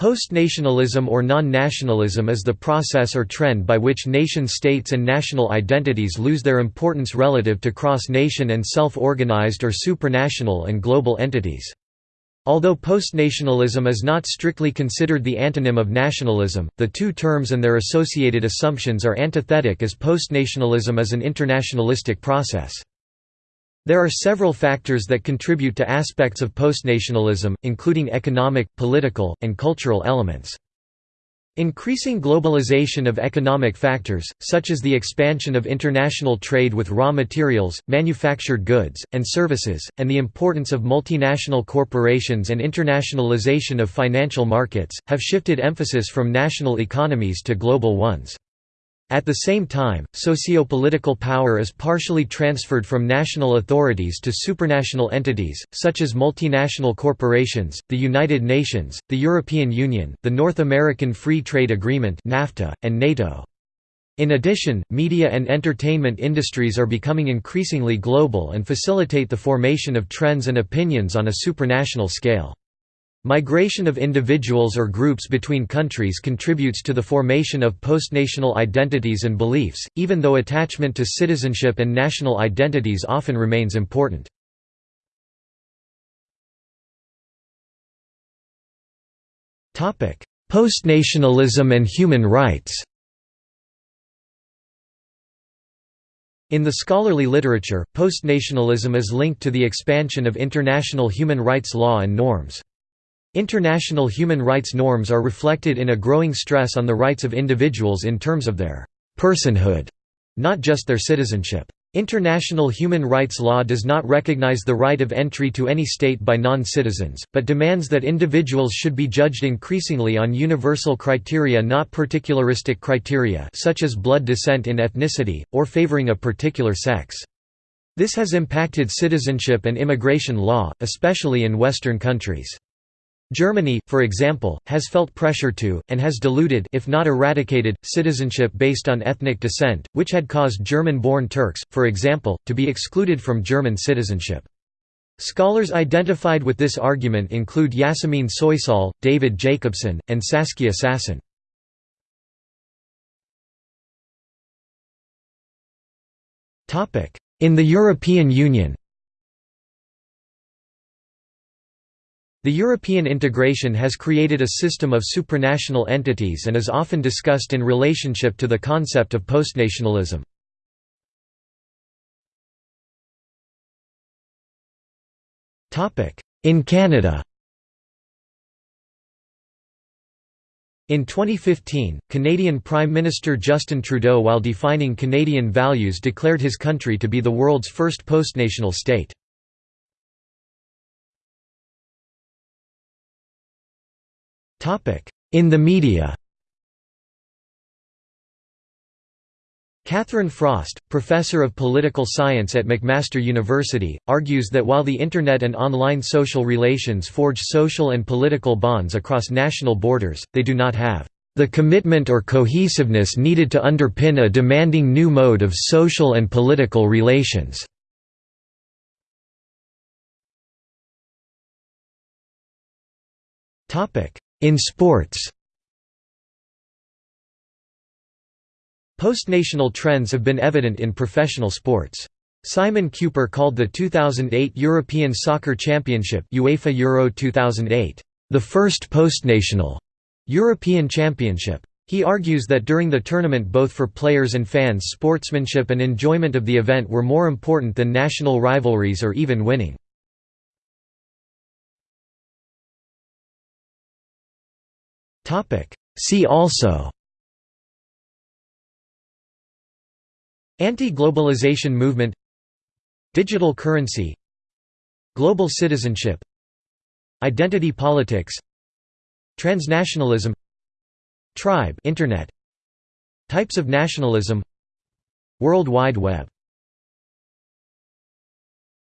Post-nationalism or non-nationalism is the process or trend by which nation-states and national identities lose their importance relative to cross-nation and self-organized or supranational and global entities. Although post-nationalism is not strictly considered the antonym of nationalism, the two terms and their associated assumptions are antithetic as post-nationalism is an internationalistic process. There are several factors that contribute to aspects of postnationalism, including economic, political, and cultural elements. Increasing globalization of economic factors, such as the expansion of international trade with raw materials, manufactured goods, and services, and the importance of multinational corporations and internationalization of financial markets, have shifted emphasis from national economies to global ones. At the same time, socio-political power is partially transferred from national authorities to supranational entities, such as multinational corporations, the United Nations, the European Union, the North American Free Trade Agreement NAFTA, and NATO. In addition, media and entertainment industries are becoming increasingly global and facilitate the formation of trends and opinions on a supranational scale. Migration of individuals or groups between countries contributes to the formation of postnational identities and beliefs, even though attachment to citizenship and national identities often remains important. Postnationalism and human rights In the scholarly literature, postnationalism is linked to the expansion of international human rights law and norms. International human rights norms are reflected in a growing stress on the rights of individuals in terms of their personhood, not just their citizenship. International human rights law does not recognize the right of entry to any state by non-citizens, but demands that individuals should be judged increasingly on universal criteria not particularistic criteria such as blood descent in ethnicity, or favoring a particular sex. This has impacted citizenship and immigration law, especially in Western countries. Germany, for example, has felt pressure to, and has diluted if not eradicated, citizenship based on ethnic descent, which had caused German-born Turks, for example, to be excluded from German citizenship. Scholars identified with this argument include Yasemin Soysal, David Jacobson, and Saskia Sassen. In the European Union The European integration has created a system of supranational entities and is often discussed in relationship to the concept of postnationalism. In Canada In 2015, Canadian Prime Minister Justin Trudeau while defining Canadian values declared his country to be the world's first postnational state. In the media. Catherine Frost, professor of political science at McMaster University, argues that while the Internet and online social relations forge social and political bonds across national borders, they do not have the commitment or cohesiveness needed to underpin a demanding new mode of social and political relations. In sports Postnational trends have been evident in professional sports. Simon Kuper called the 2008 European Soccer Championship UEFA Euro 2008, "...the first postnational European Championship." He argues that during the tournament both for players and fans sportsmanship and enjoyment of the event were more important than national rivalries or even winning. See also. Anti-globalization movement. Digital currency. Global citizenship. Identity politics. Transnationalism. Tribe Internet. Types of nationalism. World Wide Web